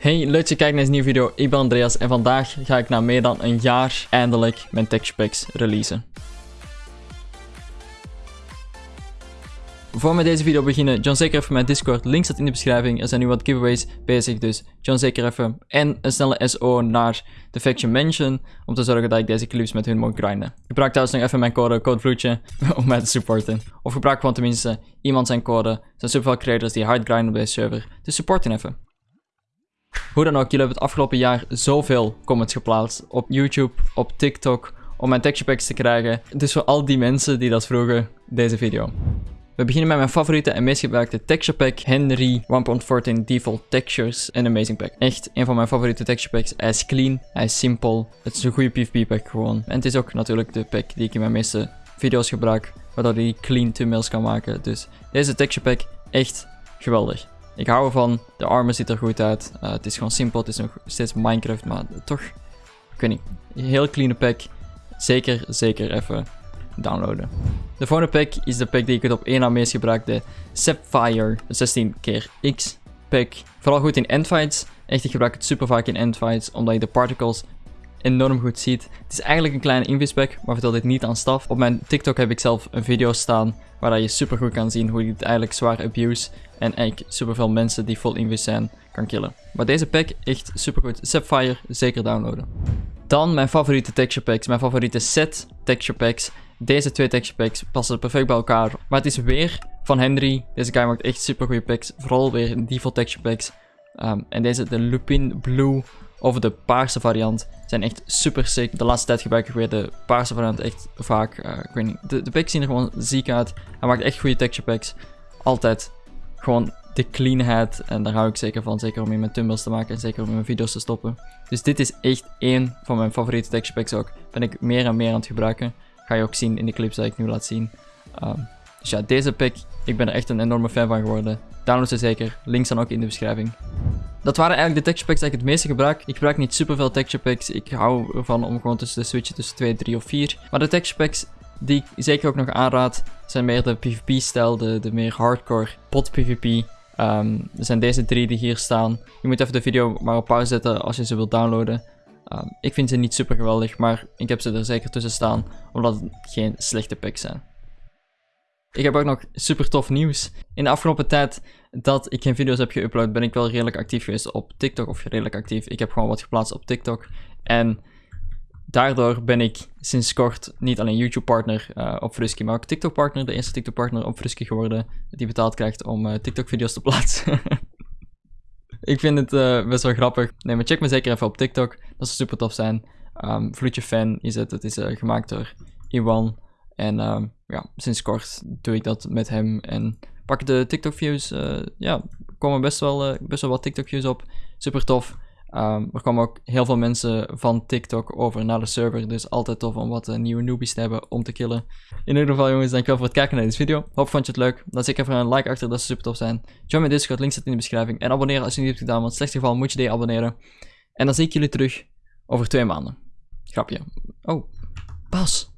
Hey, leuk dat je kijkt naar deze nieuwe video. Ik ben Andreas en vandaag ga ik na meer dan een jaar eindelijk mijn texture packs releasen. Voor we deze video beginnen, join zeker even mijn Discord. Link staat in de beschrijving. Er zijn nu wat giveaways bezig, dus join zeker even. En een snelle SO naar de Faction Mansion, om te zorgen dat ik deze clips met hun mag grinden. Gebruik trouwens nog even mijn code, codevloedje, om mij te supporten. Of gebruik gewoon tenminste iemand zijn code. Er zijn superveel creators die hard grinden op deze server, dus supporten even. Hoe dan ook, jullie hebben het afgelopen jaar zoveel comments geplaatst op YouTube, op TikTok, om mijn texture packs te krijgen. Dus voor al die mensen die dat vroegen, deze video. We beginnen met mijn favoriete en meest gebruikte texture pack, Henry 1.14 Default Textures en Amazing Pack. Echt een van mijn favoriete texture packs. Hij is clean, hij is simpel, het is een goede PvP pack gewoon. En het is ook natuurlijk de pack die ik in mijn meeste video's gebruik, waardoor hij clean thumbnails kan maken. Dus deze texture pack, echt geweldig. Ik hou ervan. De armor ziet er goed uit. Uh, het is gewoon simpel. Het is nog steeds Minecraft, maar toch... Ik weet niet. Heel clean pack. Zeker, zeker even downloaden. De volgende pack is de pack die ik het op één na meest gebruik. De Sapphire 16 keer X pack. Vooral goed in endfights. Echt, ik gebruik het super vaak in endfights. Omdat je de particles enorm goed ziet. Het is eigenlijk een kleine invispack, maar vertel dit niet aan staf. Op mijn TikTok heb ik zelf een video staan waar je super goed kan zien hoe je het eigenlijk zwaar abuse en eigenlijk super veel mensen die vol invis zijn kan killen. Maar deze pack echt super goed. Sapphire zeker downloaden. Dan mijn favoriete texture packs, mijn favoriete set texture packs. Deze twee texture packs passen perfect bij elkaar. Maar het is weer van Henry. Deze guy maakt echt super goede packs. Vooral weer default texture packs. Um, en deze, de Lupin Blue of de paarse variant zijn echt super sick. De laatste tijd gebruik ik weer de paarse variant echt vaak. Uh, ik weet niet, de, de packs zien er gewoon ziek uit. Hij maakt echt goede texture packs. Altijd gewoon de cleanheid. En daar hou ik zeker van. Zeker om in mijn thumbnails te maken en zeker om in mijn video's te stoppen. Dus dit is echt één van mijn favoriete texture packs ook. Ben ik meer en meer aan het gebruiken. Ga je ook zien in de clips die ik nu laat zien. Um, dus ja, deze pack, ik ben er echt een enorme fan van geworden. Download ze zeker. Links staan ook in de beschrijving. Dat waren eigenlijk de texture packs die ik het meeste gebruik. Ik gebruik niet superveel texture packs. Ik hou ervan om gewoon tussen de switchen tussen 2, 3 of 4. Maar de texture packs die ik zeker ook nog aanraad, zijn meer de PvP-stijl, de, de meer hardcore pot PvP. Um, ehm, er zijn deze drie die hier staan. Je moet even de video maar op pauze zetten als je ze wilt downloaden. Um, ik vind ze niet super geweldig, maar ik heb ze er zeker tussen staan, omdat het geen slechte packs zijn. Ik heb ook nog super tof nieuws. In de afgelopen tijd dat ik geen video's heb geüpload, ben ik wel redelijk actief geweest op TikTok. Of redelijk actief. Ik heb gewoon wat geplaatst op TikTok. En daardoor ben ik sinds kort niet alleen YouTube-partner uh, op Frusky, maar ook TikTok-partner. De eerste TikTok-partner op Frusky geworden. Die betaald krijgt om uh, TikTok-video's te plaatsen. ik vind het uh, best wel grappig. Nee, maar check me zeker even op TikTok. Dat zou super tof zijn. Um, Vloedje fan is het. Het is gemaakt door Iwan. En uh, ja, sinds kort doe ik dat met hem. En pak de TikTok views. Uh, ja, komen best wel, best wel wat TikTok views op. Super tof. Um, er komen ook heel veel mensen van TikTok over naar de server. Dus altijd tof om wat uh, nieuwe newbies te hebben om te killen. In ieder geval jongens, dankjewel voor het kijken naar deze video. Hoop vond je het leuk. Laat zeker even een like achter, dat zou super tof zijn. Join mijn Discord, link staat in de beschrijving. En abonneren als je niet hebt gedaan, want in geval moet je die abonneren. En dan zie ik jullie terug over twee maanden. Grapje. Oh, pas.